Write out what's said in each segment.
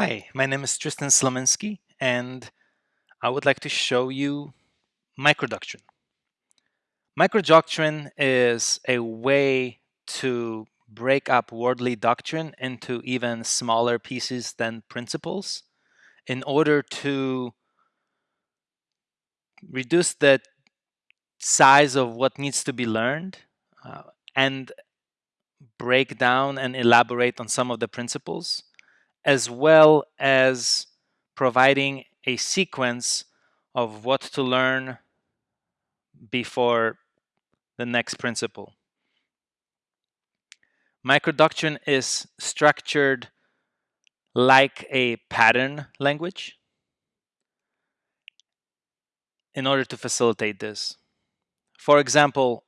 Hi, my name is Tristan Slominski, and I would like to show you microdoctrine. Microdoctrine is a way to break up Wardley doctrine into even smaller pieces than principles in order to reduce the size of what needs to be learned uh, and break down and elaborate on some of the principles, as well as providing a sequence of what to learn before the next principle. Microdoctrine is structured like a pattern language in order to facilitate this. For example,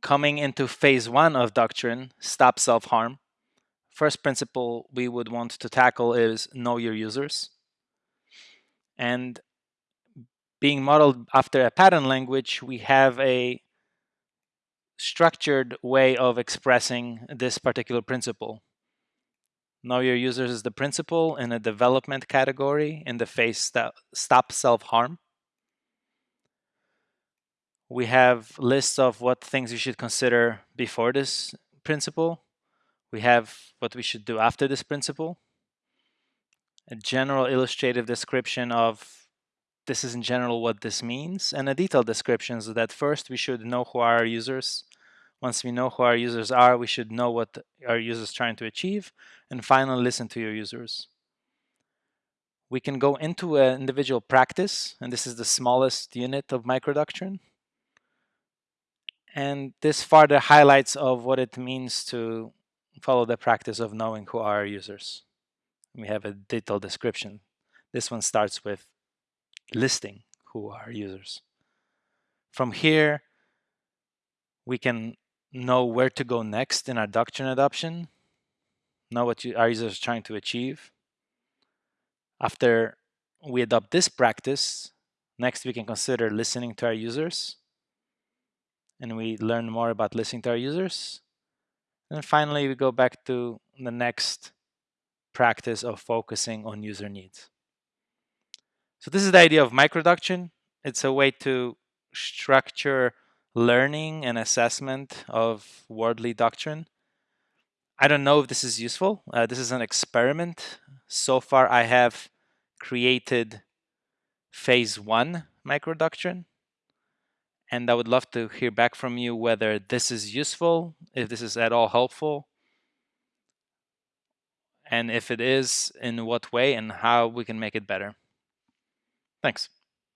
coming into phase one of doctrine, stop self-harm, first principle we would want to tackle is know your users. And being modeled after a pattern language, we have a structured way of expressing this particular principle. Know your users is the principle in a development category in the phase stop self-harm. We have lists of what things you should consider before this principle. We have what we should do after this principle. A general illustrative description of this is in general what this means, and a detailed description so that first we should know who are our users. Once we know who our users are, we should know what our users trying to achieve, and finally listen to your users. We can go into an individual practice, and this is the smallest unit of microdoctrine. And this further highlights of what it means to follow the practice of knowing who are our users. We have a detailed description. This one starts with listing who are users. From here, we can know where to go next in our doctrine adoption, know what you, our users are trying to achieve. After we adopt this practice, next we can consider listening to our users. And we learn more about listening to our users. And finally, we go back to the next practice of focusing on user needs. So this is the idea of microdoctrine. It's a way to structure learning and assessment of Wardley doctrine. I don't know if this is useful. Uh, this is an experiment. So far, I have created phase one microdoctrine. And I would love to hear back from you whether this is useful, if this is at all helpful, and if it is, in what way and how we can make it better. Thanks.